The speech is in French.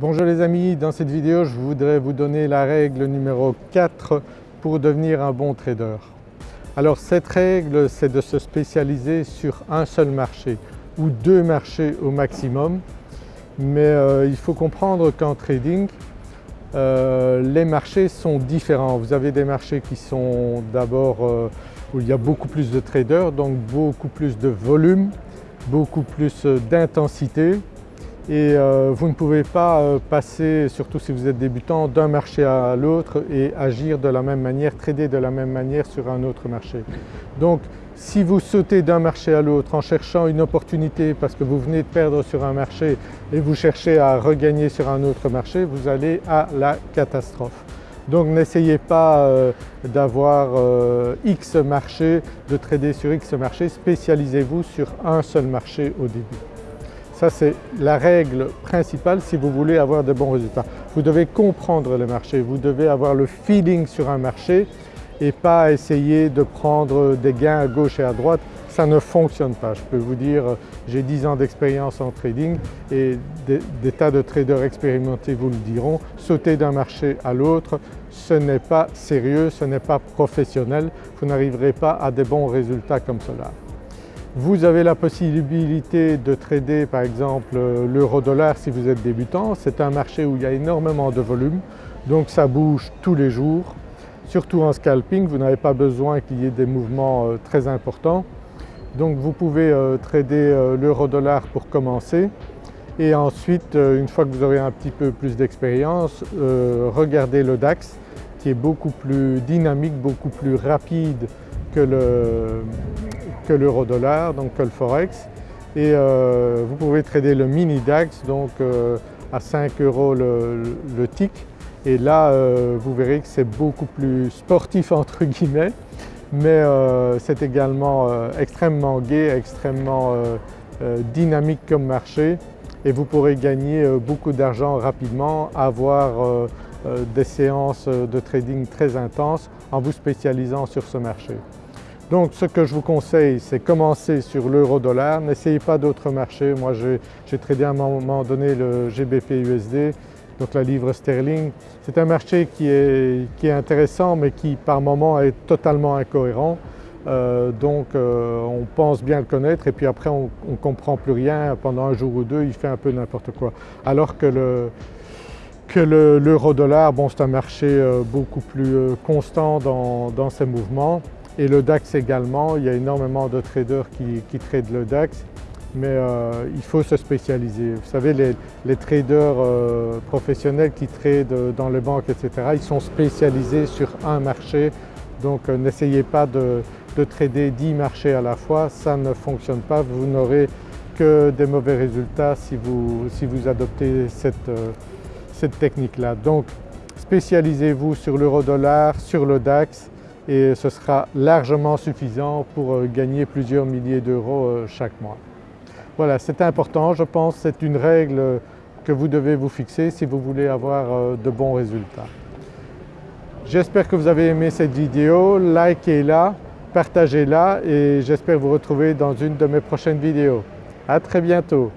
Bonjour les amis, dans cette vidéo je voudrais vous donner la règle numéro 4 pour devenir un bon trader. Alors cette règle c'est de se spécialiser sur un seul marché ou deux marchés au maximum mais euh, il faut comprendre qu'en trading euh, les marchés sont différents. Vous avez des marchés qui sont d'abord euh, où il y a beaucoup plus de traders donc beaucoup plus de volume, beaucoup plus d'intensité et euh, vous ne pouvez pas euh, passer, surtout si vous êtes débutant, d'un marché à l'autre et agir de la même manière, trader de la même manière sur un autre marché. Donc si vous sautez d'un marché à l'autre en cherchant une opportunité parce que vous venez de perdre sur un marché et vous cherchez à regagner sur un autre marché, vous allez à la catastrophe. Donc n'essayez pas euh, d'avoir X marchés, de trader sur X marchés, spécialisez-vous sur un seul marché au début. Ça c'est la règle principale si vous voulez avoir de bons résultats. Vous devez comprendre le marché, vous devez avoir le feeling sur un marché et pas essayer de prendre des gains à gauche et à droite, ça ne fonctionne pas. Je peux vous dire, j'ai 10 ans d'expérience en trading et des, tas de traders expérimentés vous le diront, sauter d'un marché à l'autre, ce n'est pas sérieux, ce n'est pas professionnel, vous n'arriverez pas à des bons résultats comme cela. Vous avez la possibilité de trader par exemple l'euro-dollar si vous êtes débutant. C'est un marché où il y a énormément de volume donc ça bouge tous les jours. Surtout en scalping, vous n'avez pas besoin qu'il y ait des mouvements euh, très importants. Donc vous pouvez euh, trader euh, l'euro-dollar pour commencer et ensuite une fois que vous aurez un petit peu plus d'expérience, regardez le DAX qui est beaucoup plus dynamique, beaucoup plus rapide que le, l'euro-dollar, donc que le forex. Et euh, vous pouvez trader le mini DAX donc euh, à 5 euros le, tick et là euh, vous verrez que c'est beaucoup plus sportif entre guillemets mais c'est également extrêmement gai, extrêmement dynamique comme marché et vous pourrez gagner beaucoup d'argent rapidement, avoir des séances de trading très intenses en vous spécialisant sur ce marché. Donc ce que je vous conseille c'est commencer sur l'euro-dollar, n'essayez pas d'autres marchés. Moi j'ai tradé à un moment donné le GBP USD, donc la livre sterling. C'est un marché qui est, intéressant mais qui par moment est totalement incohérent. Euh, donc euh, on pense bien le connaître et puis après on ne comprend plus rien pendant un jour ou deux, il fait un peu n'importe quoi. Alors que l'euro-dollar, bon c'est un marché euh, beaucoup plus constant dans ses mouvements et le DAX également, il y a énormément de traders qui, tradent le DAX mais euh, il faut se spécialiser. Vous savez les, traders euh, professionnels qui tradent dans les banques etc. ils sont spécialisés sur un marché donc euh, n'essayez pas de, trader 10 marchés à la fois, ça ne fonctionne pas, vous n'aurez que des mauvais résultats si vous, si vous adoptez cette, cette technique-là. Donc spécialisez-vous sur l'euro-dollar, sur le DAX et ce sera largement suffisant pour euh, gagner plusieurs milliers d'euros euh, chaque mois. Voilà, c'est important, je pense c'est une règle que vous devez vous fixer si vous voulez avoir euh, de bons résultats. J'espère que vous avez aimé cette vidéo, likez-la, partagez-la et j'espère vous retrouver dans une de mes prochaines vidéos. À très bientôt